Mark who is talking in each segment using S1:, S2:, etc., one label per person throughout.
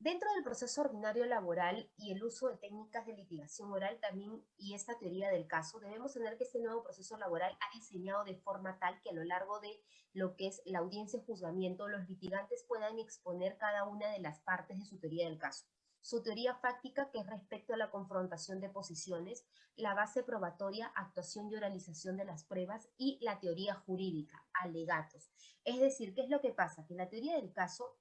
S1: Dentro del proceso ordinario laboral y el uso de técnicas de litigación oral también y esta teoría del caso, debemos tener que este nuevo proceso laboral ha diseñado de forma tal que a lo largo de lo que es la audiencia de juzgamiento, los litigantes puedan exponer cada una de las partes de su teoría del caso. Su teoría fáctica, que es respecto a la confrontación de posiciones, la base probatoria, actuación y oralización de las pruebas y la teoría jurídica, alegatos. Es decir, ¿qué es lo que pasa? Que la teoría del caso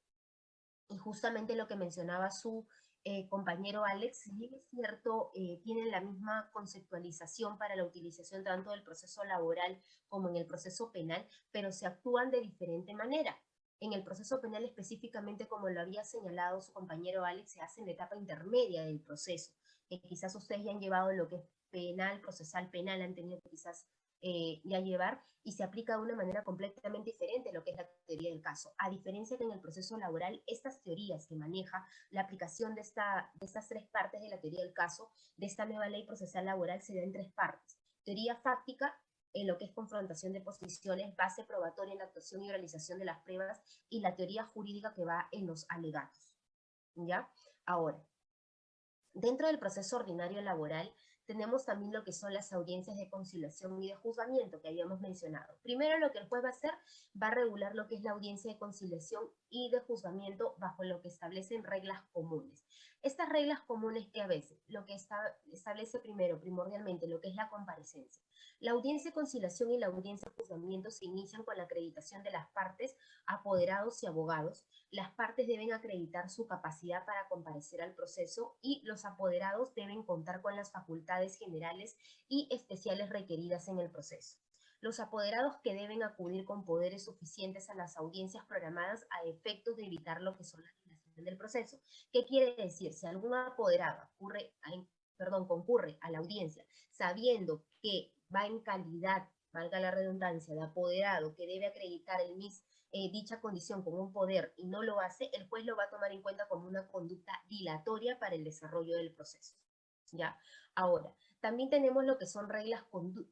S1: y justamente lo que mencionaba su eh, compañero Alex, es cierto, eh, tienen la misma conceptualización para la utilización tanto del proceso laboral como en el proceso penal, pero se actúan de diferente manera. En el proceso penal específicamente, como lo había señalado su compañero Alex, se hace en la etapa intermedia del proceso, que quizás ustedes ya han llevado lo que es penal, procesal penal, han tenido quizás eh, ya llevar y se aplica de una manera completamente diferente a lo que es la teoría del caso. A diferencia que en el proceso laboral, estas teorías que maneja la aplicación de, esta, de estas tres partes de la teoría del caso, de esta nueva ley procesal laboral, se da en tres partes. Teoría fáctica, en lo que es confrontación de posiciones, base probatoria en la actuación y realización de las pruebas, y la teoría jurídica que va en los alegatos. ¿Ya? Ahora, dentro del proceso ordinario laboral, tenemos también lo que son las audiencias de conciliación y de juzgamiento que habíamos mencionado. Primero lo que el juez va a hacer, va a regular lo que es la audiencia de conciliación y de juzgamiento bajo lo que establecen reglas comunes. Estas reglas comunes que a veces, lo que establece primero, primordialmente, lo que es la comparecencia. La audiencia de conciliación y la audiencia de juzgamiento se inician con la acreditación de las partes, apoderados y abogados. Las partes deben acreditar su capacidad para comparecer al proceso y los apoderados deben contar con las facultades generales y especiales requeridas en el proceso los apoderados que deben acudir con poderes suficientes a las audiencias programadas a efectos de evitar lo que son las dilaciones del proceso. ¿Qué quiere decir? Si algún apoderado ocurre, perdón, concurre a la audiencia sabiendo que va en calidad, valga la redundancia, de apoderado que debe acreditar el MIS eh, dicha condición con un poder y no lo hace, el juez lo va a tomar en cuenta como una conducta dilatoria para el desarrollo del proceso. ¿Ya? Ahora, también tenemos lo que son reglas,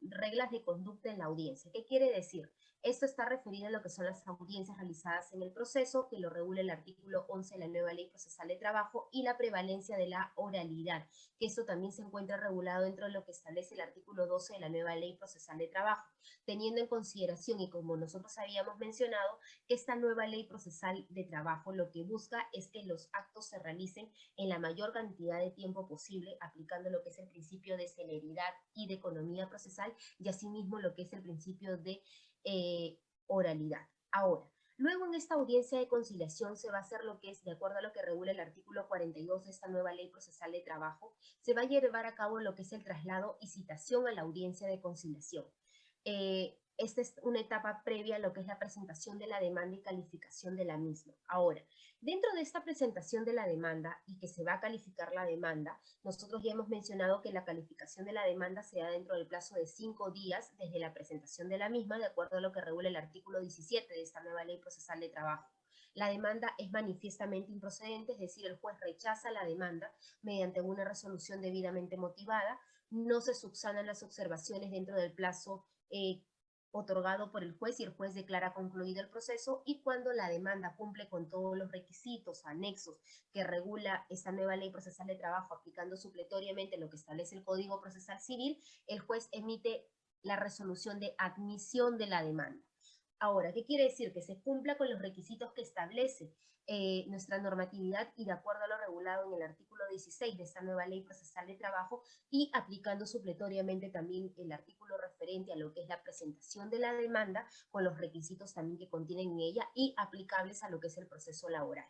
S1: reglas de conducta en la audiencia. ¿Qué quiere decir? Esto está referido a lo que son las audiencias realizadas en el proceso, que lo regula el artículo 11 de la nueva ley procesal de trabajo, y la prevalencia de la oralidad, que esto también se encuentra regulado dentro de lo que establece el artículo 12 de la nueva ley procesal de trabajo, teniendo en consideración, y como nosotros habíamos mencionado, que esta nueva ley procesal de trabajo lo que busca es que los actos se realicen en la mayor cantidad de tiempo posible, aplicando lo que es el principio de celeridad y de economía procesal, y asimismo lo que es el principio de eh, oralidad. Ahora, luego en esta audiencia de conciliación se va a hacer lo que es, de acuerdo a lo que regula el artículo 42 de esta nueva ley procesal de trabajo, se va a llevar a cabo lo que es el traslado y citación a la audiencia de conciliación. Eh, esta es una etapa previa a lo que es la presentación de la demanda y calificación de la misma. Ahora, dentro de esta presentación de la demanda y que se va a calificar la demanda, nosotros ya hemos mencionado que la calificación de la demanda se da dentro del plazo de cinco días desde la presentación de la misma, de acuerdo a lo que regula el artículo 17 de esta nueva ley procesal de trabajo. La demanda es manifiestamente improcedente, es decir, el juez rechaza la demanda mediante una resolución debidamente motivada, no se subsanan las observaciones dentro del plazo eh, otorgado por el juez y el juez declara concluido el proceso y cuando la demanda cumple con todos los requisitos anexos que regula esta nueva ley procesal de trabajo aplicando supletoriamente lo que establece el Código Procesal Civil, el juez emite la resolución de admisión de la demanda. Ahora, ¿qué quiere decir? Que se cumpla con los requisitos que establece eh, nuestra normatividad y de acuerdo a lo regulado en el artículo 16 de esta nueva ley procesal de trabajo y aplicando supletoriamente también el artículo referente a lo que es la presentación de la demanda con los requisitos también que contienen en ella y aplicables a lo que es el proceso laboral.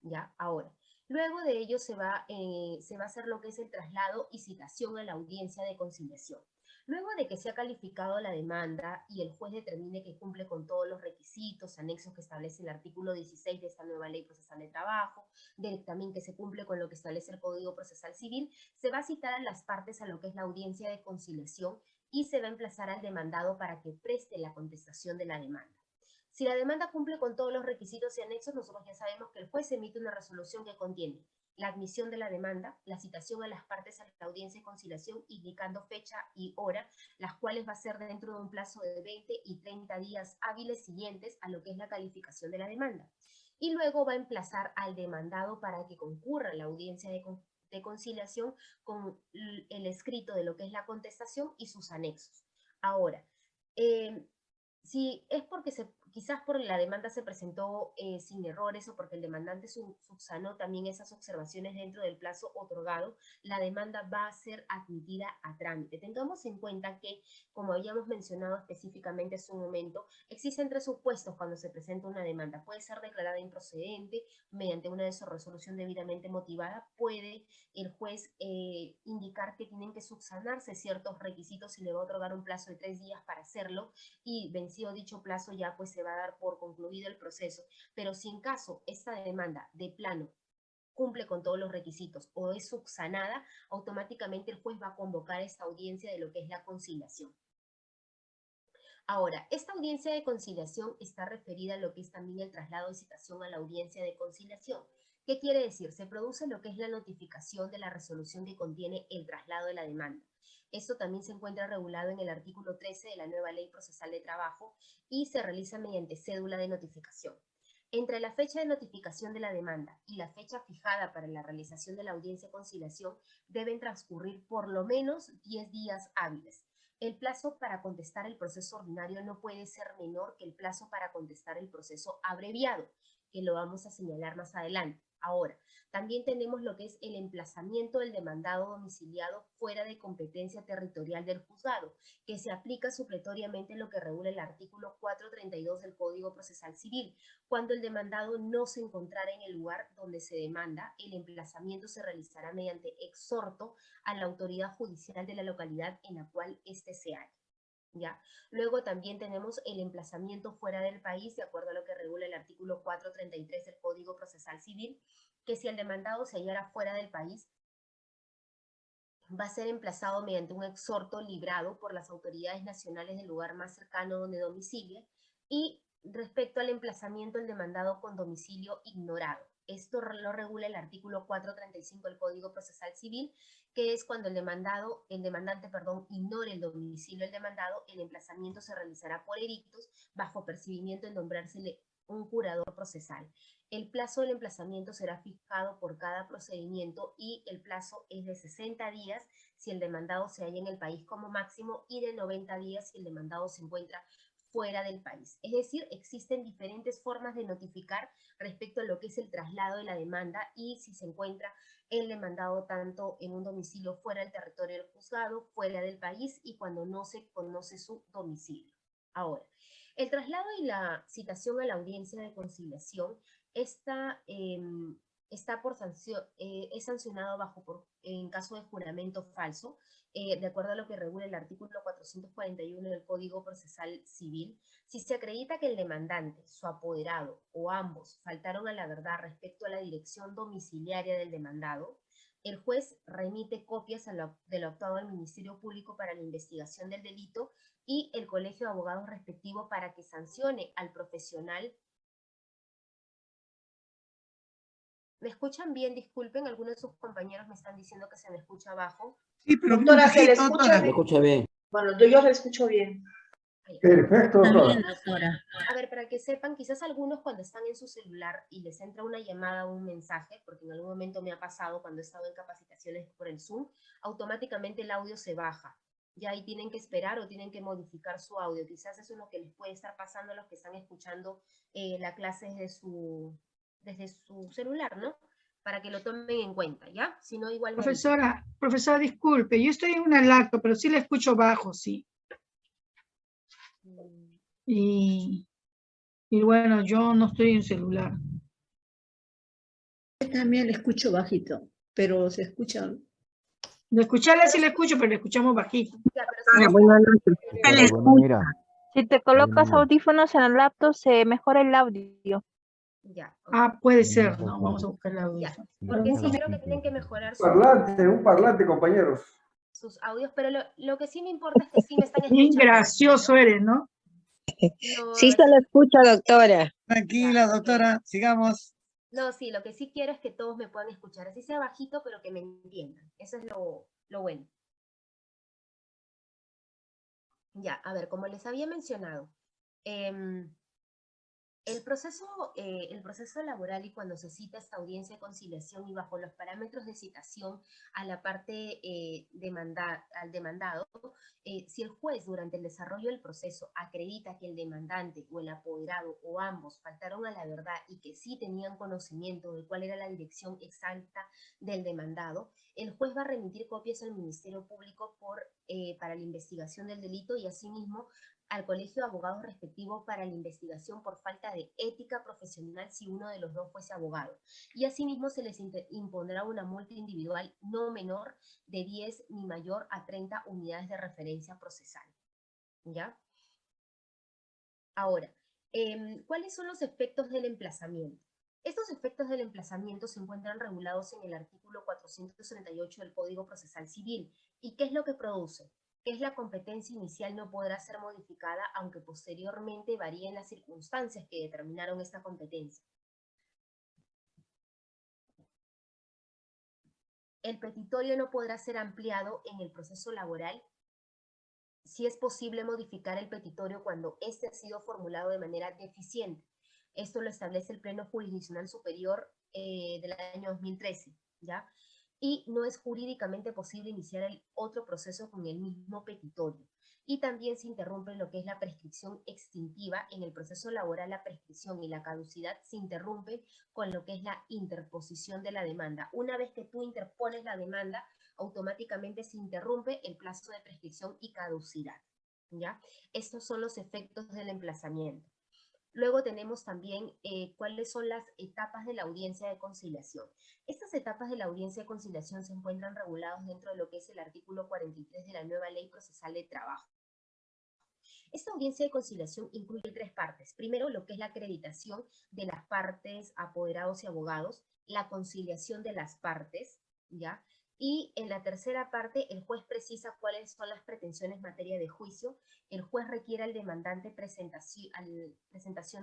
S1: ¿Ya? Ahora, luego de ello se va, eh, se va a hacer lo que es el traslado y citación a la audiencia de conciliación. Luego de que se ha calificado la demanda y el juez determine que cumple con todos los requisitos, anexos que establece el artículo 16 de esta nueva ley procesal de trabajo, también que se cumple con lo que establece el Código Procesal Civil, se va a citar a las partes a lo que es la audiencia de conciliación y se va a emplazar al demandado para que preste la contestación de la demanda. Si la demanda cumple con todos los requisitos y anexos, nosotros ya sabemos que el juez emite una resolución que contiene la admisión de la demanda, la citación a las partes a la audiencia de conciliación, indicando fecha y hora, las cuales va a ser dentro de un plazo de 20 y 30 días hábiles siguientes a lo que es la calificación de la demanda. y luego va a emplazar al demandado para que concurra a la audiencia de, conciliación con el escrito de lo que es la contestación y sus anexos. Ahora, eh, si es porque se quizás por la demanda se presentó eh, sin errores o porque el demandante subsanó también esas observaciones dentro del plazo otorgado, la demanda va a ser admitida a trámite. Tengamos en cuenta que, como habíamos mencionado específicamente hace un momento, existen tres supuestos cuando se presenta una demanda. Puede ser declarada improcedente mediante una resolución debidamente motivada, puede el juez eh, indicar que tienen que subsanarse ciertos requisitos y le va a otorgar un plazo de tres días para hacerlo y vencido dicho plazo ya pues se va a dar por concluido el proceso. Pero si en caso esta demanda de plano cumple con todos los requisitos o es subsanada, automáticamente el juez va a convocar esta audiencia de lo que es la conciliación. Ahora, esta audiencia de conciliación está referida a lo que es también el traslado de citación a la audiencia de conciliación. ¿Qué quiere decir? Se produce lo que es la notificación de la resolución que contiene el traslado de la demanda. Esto también se encuentra regulado en el artículo 13 de la nueva Ley Procesal de Trabajo y se realiza mediante cédula de notificación. Entre la fecha de notificación de la demanda y la fecha fijada para la realización de la audiencia de conciliación deben transcurrir por lo menos 10 días hábiles. El plazo para contestar el proceso ordinario no puede ser menor que el plazo para contestar el proceso abreviado, que lo vamos a señalar más adelante. Ahora, también tenemos lo que es el emplazamiento del demandado domiciliado fuera de competencia territorial del juzgado, que se aplica supletoriamente en lo que regula el artículo 432 del Código Procesal Civil. Cuando el demandado no se encontrara en el lugar donde se demanda, el emplazamiento se realizará mediante exhorto a la autoridad judicial de la localidad en la cual éste se halla. ¿Ya? Luego también tenemos el emplazamiento fuera del país, de acuerdo a lo que regula el artículo 433 del Código Procesal Civil, que si el demandado se hallara fuera del país, va a ser emplazado mediante un exhorto librado por las autoridades nacionales del lugar más cercano donde domicilie, y respecto al emplazamiento del demandado con domicilio ignorado. Esto lo regula el artículo 435 del Código Procesal Civil, que es cuando el demandado, el demandante, perdón, ignore el domicilio del demandado, el emplazamiento se realizará por edictos bajo percibimiento de nombrársele un curador procesal. El plazo del emplazamiento será fijado por cada procedimiento y el plazo es de 60 días si el demandado se halla en el país como máximo y de 90 días si el demandado se encuentra fuera del país. Es decir, existen diferentes formas de notificar respecto a lo que es el traslado de la demanda y si se encuentra el demandado tanto en un domicilio fuera del territorio del juzgado, fuera del país y cuando no se conoce su domicilio. Ahora, el traslado y la citación a la audiencia de conciliación está, em, está por sanción, eh, es sancionado bajo por, en caso de juramento falso, eh, de acuerdo a lo que regula el artículo 441 del Código Procesal Civil, si se acredita que el demandante, su apoderado o ambos faltaron a la verdad respecto a la dirección domiciliaria del demandado, el juez remite copias de lo actuado al Ministerio Público para la investigación del delito y el Colegio de Abogados respectivo para que sancione al profesional ¿Me escuchan bien? Disculpen, algunos de sus compañeros me están diciendo que se me escucha abajo.
S2: Sí, pero
S3: doctora, se le escucha,
S4: Se escucha bien.
S3: Bueno, yo le escucho bien.
S2: Perfecto,
S5: doctora.
S1: A ver, para que sepan, quizás algunos cuando están en su celular y les entra una llamada o un mensaje, porque en algún momento me ha pasado cuando he estado en capacitaciones por el Zoom, automáticamente el audio se baja. Ya ahí tienen que esperar o tienen que modificar su audio. Quizás eso es lo que les puede estar pasando a los que están escuchando eh, la clase desde su, desde su celular, ¿no? Para que lo tomen en cuenta, ¿ya? Si no, igual...
S5: Profesora, profesora, disculpe, yo estoy en un lacto, pero sí le escucho bajo, sí. Mm. Y, y bueno, yo no estoy en celular.
S6: Yo también le escucho bajito, pero se escucha...
S5: De escucharle sí le escucho, pero le escuchamos bajito.
S1: Ya, pero
S7: si te colocas audífonos en el laptop, se mejora el audio.
S1: Ya.
S5: Ah, puede ser, no, vamos a buscar la audio.
S1: Porque sí creo que tienen que mejorar
S2: sus, parlante, un parlante, compañeros.
S1: Sus audios, pero lo, lo, que sí me importa es que sí me están escuchando.
S5: Bien gracioso eres, ¿no?
S7: no sí se lo escucha, doctora.
S8: Tranquila, doctora, sigamos.
S1: No, sí, lo que sí quiero es que todos me puedan escuchar, así sea bajito, pero que me entiendan. Eso es lo, lo bueno. Ya, a ver, como les había mencionado, eh, El proceso, eh, el proceso laboral y cuando se cita esta audiencia de conciliación y bajo los parámetros de citación a la parte eh, demanda, al demandado, eh, si el juez durante el desarrollo del proceso acredita que el demandante o el apoderado o ambos faltaron a la verdad y que sí tenían conocimiento de cuál era la dirección exacta del demandado, el juez va a remitir copias al Ministerio Público por, para la investigación del delito y asimismo al colegio de abogados respectivo para la investigación por falta de ética profesional si uno de los dos fuese abogado. Y asimismo se les impondrá una multa individual no menor de 10 ni mayor a 30 unidades de referencia procesal. ¿Ya? Ahora, em, ¿cuáles son los efectos del emplazamiento? Estos efectos del emplazamiento se encuentran regulados en el artículo 438 del Código Procesal Civil. ¿Y qué es lo que produce? Es la competencia inicial no podrá ser modificada aunque posteriormente varíen las circunstancias que determinaron esta competencia. El petitorio no podrá ser ampliado en el proceso laboral si es posible modificar el petitorio cuando éste ha sido formulado de manera deficiente. Esto lo establece el Pleno Jurisdiccional Superior eh, del año 2013, ¿ya? Y no es jurídicamente posible iniciar el otro proceso con el mismo petitorio. Y también se interrumpe lo que es la prescripción extintiva. En el proceso laboral la prescripción y la caducidad se interrumpe con lo que es la interposición de la demanda. Una vez que tú interpones la demanda, automáticamente se interrumpe el plazo de prescripción y caducidad. ¿ya? Estos son los efectos del emplazamiento. Luego tenemos también eh, cuáles son las etapas de la audiencia de conciliación. Estas etapas de la audiencia de conciliación se encuentran reguladas dentro de lo que es el artículo 43 de la nueva Ley Procesal de Trabajo. Esta audiencia de conciliación incluye tres partes. Primero, lo que es la acreditación de las partes, apoderados y abogados, la conciliación de las partes, ¿ya? Y en la tercera parte, el juez precisa cuáles son las pretensiones en materia de juicio. El juez requiere al demandante presentación,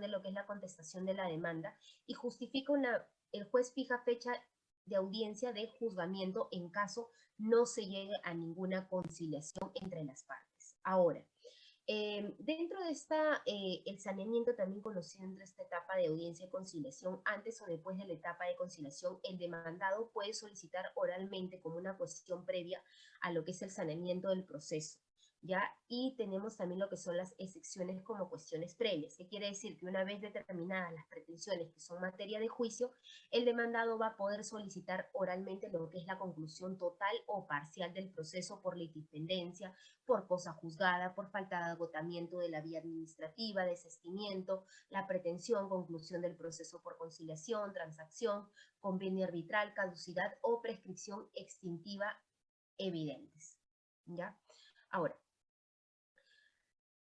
S1: de lo que es la contestación de la demanda y justifica una, el juez fija fecha de audiencia de juzgamiento en caso no se llegue a ninguna conciliación entre las partes. Ahora, eh, dentro de esta, eh, el saneamiento también conocido entre esta etapa de audiencia y conciliación, antes o después de la etapa de conciliación, el demandado puede solicitar oralmente como una cuestión previa a lo que es el saneamiento del proceso. ¿Ya? Y tenemos también lo que son las excepciones como cuestiones previas, que quiere decir que una vez determinadas las pretensiones que son materia de juicio, el demandado va a poder solicitar oralmente lo que es la conclusión total o parcial del proceso por litipendencia, por cosa juzgada, por falta de agotamiento de la vía administrativa, desestimiento, la pretensión, conclusión del proceso por conciliación, transacción, convenio arbitral, caducidad o prescripción extintiva evidentes. ¿Ya? Ahora,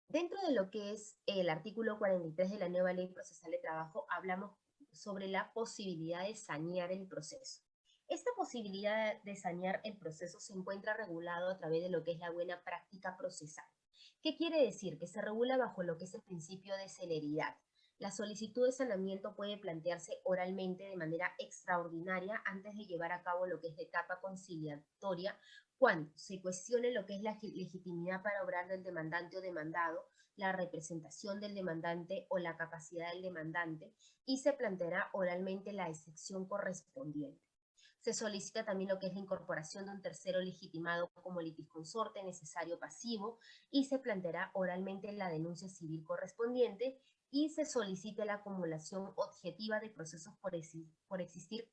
S1: Dentro de lo que es el artículo 43 de la nueva ley procesal de trabajo, hablamos sobre la posibilidad de sanear el proceso. Esta posibilidad de sanear el proceso se encuentra regulado a través de lo que es la buena práctica procesal. ¿Qué quiere decir? Que se regula bajo lo que es el principio de celeridad. La solicitud de sanamiento puede plantearse oralmente de manera extraordinaria antes de llevar a cabo lo que es la etapa conciliatoria cuando se cuestione lo que es la legitimidad para obrar del demandante o demandado, la representación del demandante o la capacidad del demandante y se planteará oralmente la excepción correspondiente. Se solicita también lo que es la incorporación de un tercero legitimado como litisconsorte necesario pasivo y se planteará oralmente la denuncia civil correspondiente y se solicita la acumulación objetiva de procesos por, existir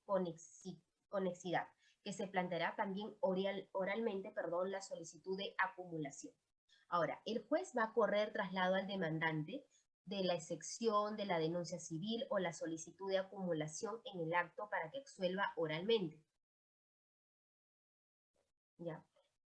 S1: conexidad que se planteará también oral, oralmente perdón, la solicitud de acumulación. Ahora, el juez va a correr traslado al demandante de la excepción de la denuncia civil o la solicitud de acumulación en el acto para que exuelva oralmente. ¿Ya?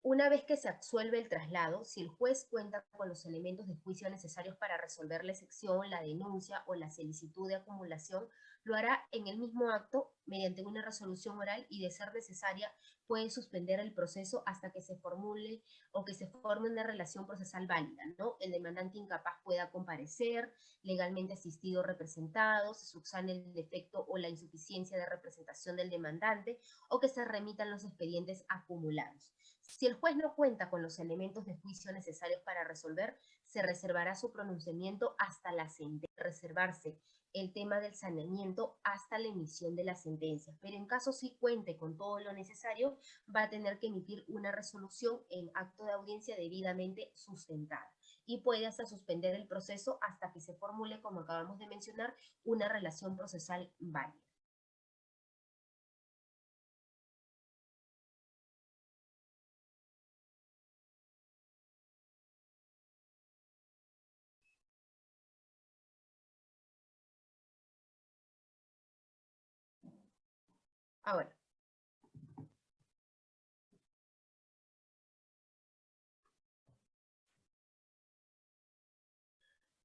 S1: Una vez que se absuelve el traslado, si el juez cuenta con los elementos de juicio necesarios para resolver la excepción, la denuncia o la solicitud de acumulación, lo hará en el mismo acto mediante una resolución oral y de ser necesaria puede suspender el proceso hasta que se formule o que se forme una relación procesal válida, ¿no? El demandante incapaz pueda comparecer, legalmente asistido o representado, se subsane el defecto o la insuficiencia de representación del demandante o que se remitan los expedientes acumulados. Si el juez no cuenta con los elementos de juicio necesarios para resolver, se reservará su pronunciamiento hasta la sentencia. Reservarse el tema del saneamiento hasta la emisión de la sentencia. Pero en caso sí cuente con todo lo necesario, va a tener que emitir una resolución en acto de audiencia debidamente sustentada y puede hasta suspender el proceso hasta que se formule, como acabamos de mencionar, una relación procesal válida. Ahora,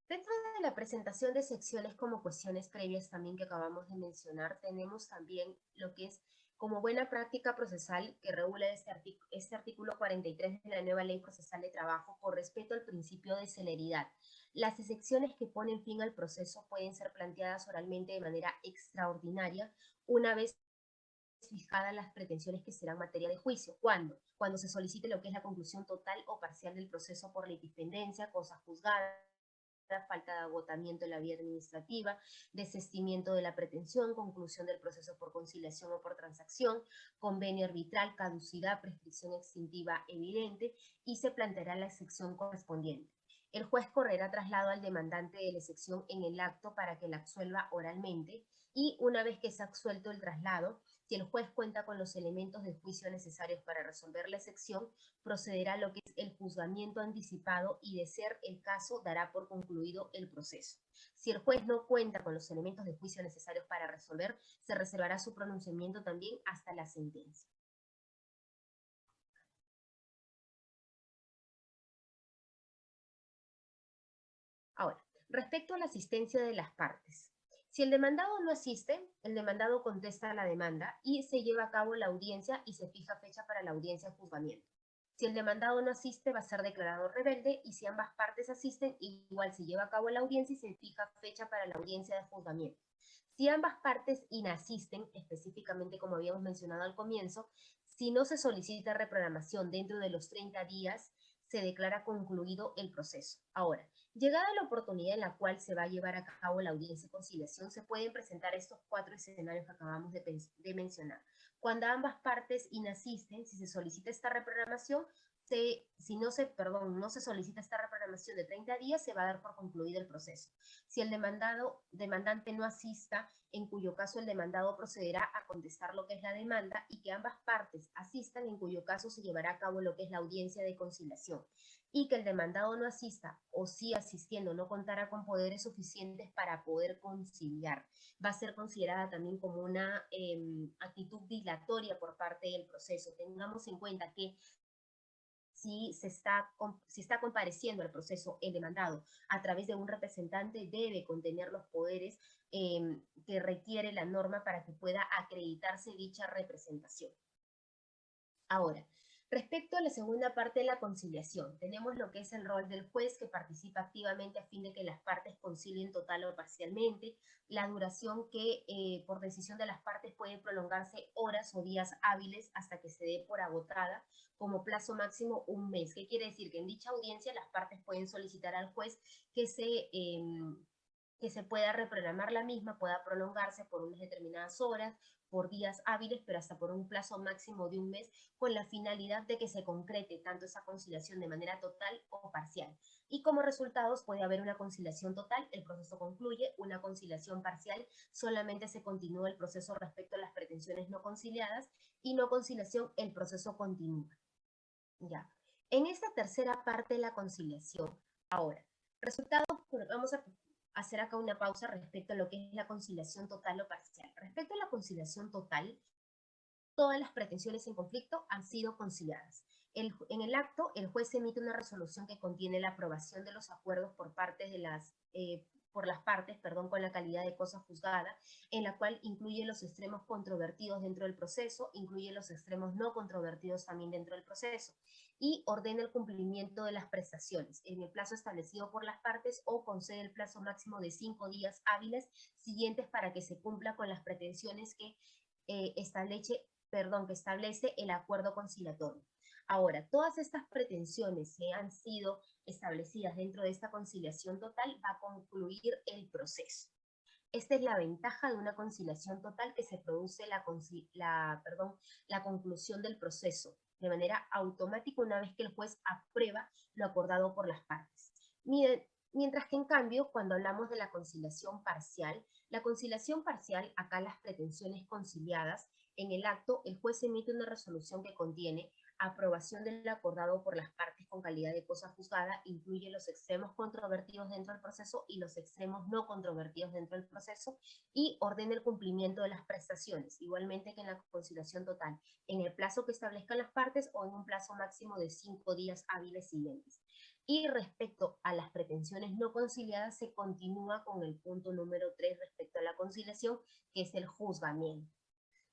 S1: Dentro de la presentación de secciones como cuestiones previas también que acabamos de mencionar, tenemos también lo que es como buena práctica procesal que regula este, este artículo 43 de la nueva Ley Procesal de Trabajo por respeto al principio de celeridad. Las excepciones que ponen fin al proceso pueden ser planteadas oralmente de manera extraordinaria una vez fijadas las pretensiones que serán materia de juicio. ¿Cuándo? Cuando se solicite lo que es la conclusión total o parcial del proceso por litipendencia, cosa juzgada, falta de agotamiento en la vía administrativa, desestimiento de la pretensión, conclusión del proceso por conciliación o por transacción, convenio arbitral, caducidad, prescripción extintiva evidente y se planteará la excepción correspondiente. El juez correrá traslado al demandante de la excepción en el acto para que la absuelva oralmente y una vez que se ha absuelto el traslado, si el juez cuenta con los elementos de juicio necesarios para resolver la excepción, procederá a lo que es el juzgamiento anticipado y de ser el caso dará por concluido el proceso. Si el juez no cuenta con los elementos de juicio necesarios para resolver, se reservará su pronunciamiento también hasta la sentencia. Ahora, respecto a la asistencia de las partes. Si el demandado no asiste, el demandado contesta a la demanda y se lleva a cabo la audiencia y se fija fecha para la audiencia de juzgamiento. Si el demandado no asiste, va a ser declarado rebelde y si ambas partes asisten, igual se lleva a cabo la audiencia y se fija fecha para la audiencia de juzgamiento. Si ambas partes inasisten, específicamente como habíamos mencionado al comienzo, si no se solicita reprogramación dentro de los 30 días, se declara concluido el proceso. Ahora, Llegada la oportunidad en la cual se va a llevar a cabo la audiencia de conciliación, se pueden presentar estos cuatro escenarios que acabamos de, mencionar. Cuando ambas partes inasisten, si se solicita esta reprogramación, si no se, perdón, no se solicita esta reprogramación de 30 días, se va a dar por concluido el proceso. Si el demandado, demandante no asista, en cuyo caso el demandado procederá a contestar lo que es la demanda y que ambas partes asistan, en cuyo caso se llevará a cabo lo que es la audiencia de conciliación. Y que el demandado no asista o si asistiendo no contara con poderes suficientes para poder conciliar. Va a ser considerada también como una em, actitud dilatoria por parte del proceso. Tengamos en cuenta que si, se está, compareciendo al proceso el demandado a través de un representante, debe contener los poderes em, que requiere la norma para que pueda acreditarse dicha representación. Ahora, Respecto a la segunda parte de la conciliación, tenemos lo que es el rol del juez que participa activamente a fin de que las partes concilien total o parcialmente, la duración que eh, por decisión de las partes puede prolongarse horas o días hábiles hasta que se dé por agotada, como plazo máximo un mes. ¿Qué quiere decir? Que en dicha audiencia las partes pueden solicitar al juez que se... Em, que se pueda reprogramar la misma, pueda prolongarse por unas determinadas horas, por días hábiles, pero hasta por un plazo máximo de un mes, con la finalidad de que se concrete tanto esa conciliación de manera total o parcial. Y como resultados puede haber una conciliación total, el proceso concluye, una conciliación parcial, solamente se continúa el proceso respecto a las pretensiones no conciliadas, y no conciliación, el proceso continúa. Ya. En esta tercera parte de la conciliación, ahora, resultados, vamos a hacer acá una pausa respecto a lo que es la conciliación total o parcial. Respecto a la conciliación total, todas las pretensiones en conflicto han sido conciliadas. en el acto, el juez emite una resolución que contiene la aprobación de los acuerdos por parte de las eh, por las partes, perdón, con la calidad de cosa juzgada, en la cual incluye los extremos controvertidos dentro del proceso, incluye los extremos no controvertidos también dentro del proceso, y ordena el cumplimiento de las prestaciones en el plazo establecido por las partes o concede el plazo máximo de cinco días hábiles siguientes para que se cumpla con las pretensiones que eh, establece, perdón, que establece el acuerdo conciliatorio. Ahora, todas estas pretensiones que han sido establecidas dentro de esta conciliación total va a concluir el proceso. Esta es la ventaja de una conciliación total que se produce la, conclusión del proceso de manera automática una vez que el juez aprueba lo acordado por las partes. Mien- Mientras que en cambio, cuando hablamos de la conciliación parcial, la conciliación parcial, acá las pretensiones conciliadas, en el acto el juez emite una resolución que contiene aprobación del acordado por las partes con calidad de cosa juzgada, incluye los extremos controvertidos dentro del proceso y los extremos no controvertidos dentro del proceso, y ordena el cumplimiento de las prestaciones, igualmente que en la conciliación total, en el plazo que establezcan las partes o en un plazo máximo de cinco días hábiles siguientes. Y respecto a las pretensiones no conciliadas, se continúa con el punto número 3 respecto a la conciliación, que es el juzgamiento.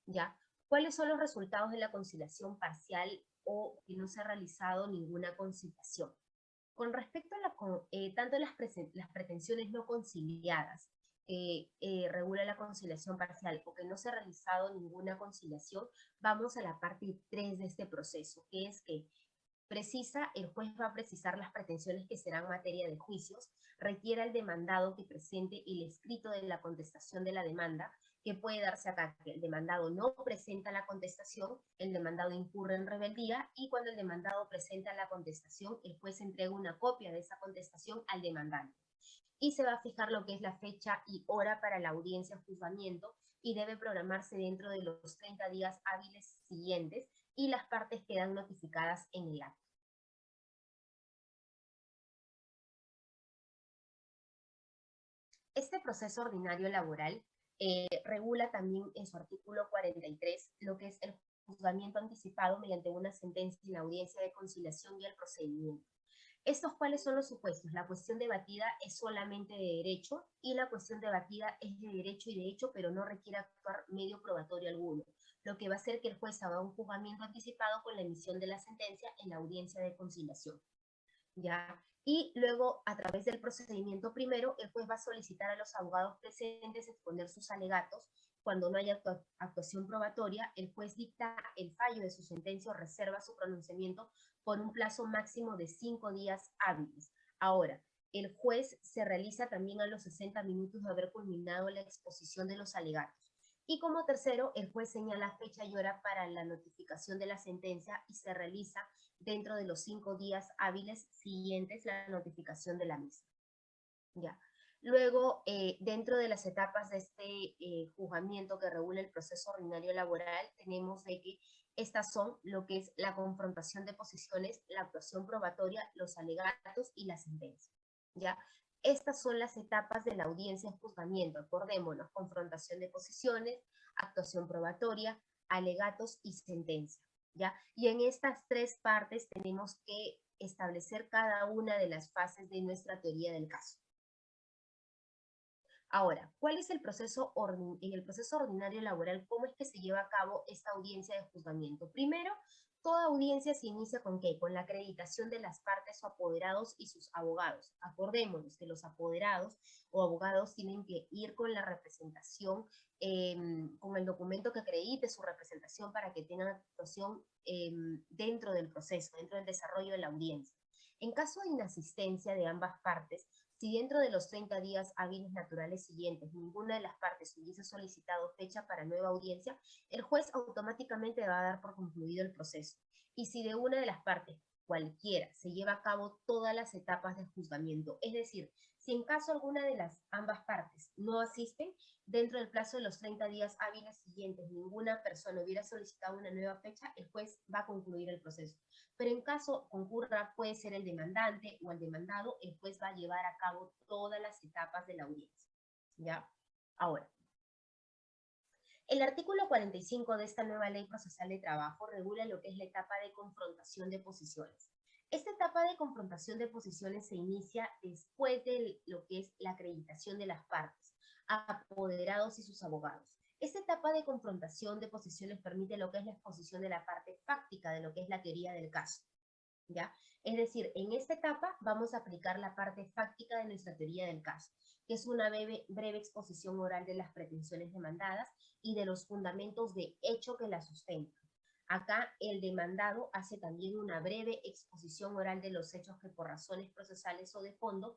S1: ¿Ya? ¿Cuáles son los resultados de la conciliación parcial o que no se ha realizado ninguna conciliación? Con respecto a la, eh, tanto las, pretensiones no conciliadas, eh, regula la conciliación parcial o que no se ha realizado ninguna conciliación, vamos a la parte 3 de este proceso, que es que precisa, el juez va a precisar las pretensiones que serán materia de juicios, requiere al demandado que presente el escrito de la contestación de la demanda, que puede darse acá que el demandado no presenta la contestación, el demandado incurre en rebeldía y cuando el demandado presenta la contestación, el juez entrega una copia de esa contestación al demandante. Y se va a fijar lo que es la fecha y hora para la audiencia o juzgamiento y debe programarse dentro de los 30 días hábiles siguientes y las partes quedan notificadas en el acto. Este proceso ordinario laboral eh, regula también en su artículo 43 lo que es el juzgamiento anticipado mediante una sentencia en la audiencia de conciliación y el procedimiento. ¿Estos cuáles son los supuestos? La cuestión debatida es solamente de derecho y la cuestión debatida es de derecho y de hecho, pero no requiere actuar medio probatorio alguno, lo que va a hacer que el juez haga un juzgamiento anticipado con la emisión de la sentencia en la audiencia de conciliación. ¿Ya? Y luego, a través del procedimiento primero, el juez va a solicitar a los abogados presentes exponer sus alegatos. Cuando no haya actua- actuación probatoria, el juez dicta el fallo de su sentencia o reserva su pronunciamiento por un plazo máximo de cinco días hábiles. Ahora, el juez se realiza también a los 60 minutos de haber culminado la exposición de los alegatos. Y como tercero, el juez señala fecha y hora para la notificación de la sentencia y se realiza dentro de los cinco días hábiles siguientes la notificación de la misma. Ya. Luego, eh, dentro de las etapas de este eh, juzgamiento que regula el proceso ordinario laboral, tenemos de que estas son lo que es la confrontación de posiciones, la actuación probatoria, los alegatos y la sentencia. ¿ya? Estas son las etapas de la audiencia en juzgamiento. Acordémonos, confrontación de posiciones, actuación probatoria, alegatos y sentencia. ¿ya? Y en estas tres partes tenemos que establecer cada una de las fases de nuestra teoría del caso. Ahora, ¿cuál es el proceso en el proceso ordinario laboral? ¿Cómo es que se lleva a cabo esta audiencia de juzgamiento? Primero, toda audiencia se inicia con qué? Con la acreditación de las partes o apoderados y sus abogados. Acordémonos que los apoderados o abogados tienen que ir con la representación, em, con el documento que acredite su representación para que tengan actuación em, dentro del proceso, dentro del desarrollo de la audiencia. En caso de inasistencia de ambas partes, si dentro de los 30 días hábiles naturales siguientes ninguna de las partes hubiese solicitado fecha para nueva audiencia, el juez automáticamente va a dar por concluido el proceso. Y si de una de las partes, cualquiera, se lleva a cabo todas las etapas de juzgamiento, es decir, si en caso alguna de las ambas partes no asisten, dentro del plazo de los 30 días hábiles siguientes ninguna persona hubiera solicitado una nueva fecha, el juez va a concluir el proceso. Pero en caso concurra, puede ser el demandante o el demandado, el juez va a llevar a cabo todas las etapas de la audiencia. ¿Ya? Ahora, el artículo 45 de esta nueva ley procesal de trabajo regula lo que es la etapa de confrontación de posiciones. Esta etapa de confrontación de posiciones se inicia después de lo que es la acreditación de las partes, apoderados y sus abogados. Esta etapa de confrontación de posiciones permite lo que es la exposición de la parte fáctica de lo que es la teoría del caso. ¿ya? Es decir, en esta etapa vamos a aplicar la parte fáctica de nuestra teoría del caso, que es una breve, breve exposición oral de las pretensiones demandadas y de los fundamentos de hecho que la sustentan. Acá el demandado hace también una breve exposición oral de los hechos que por razones procesales o de fondo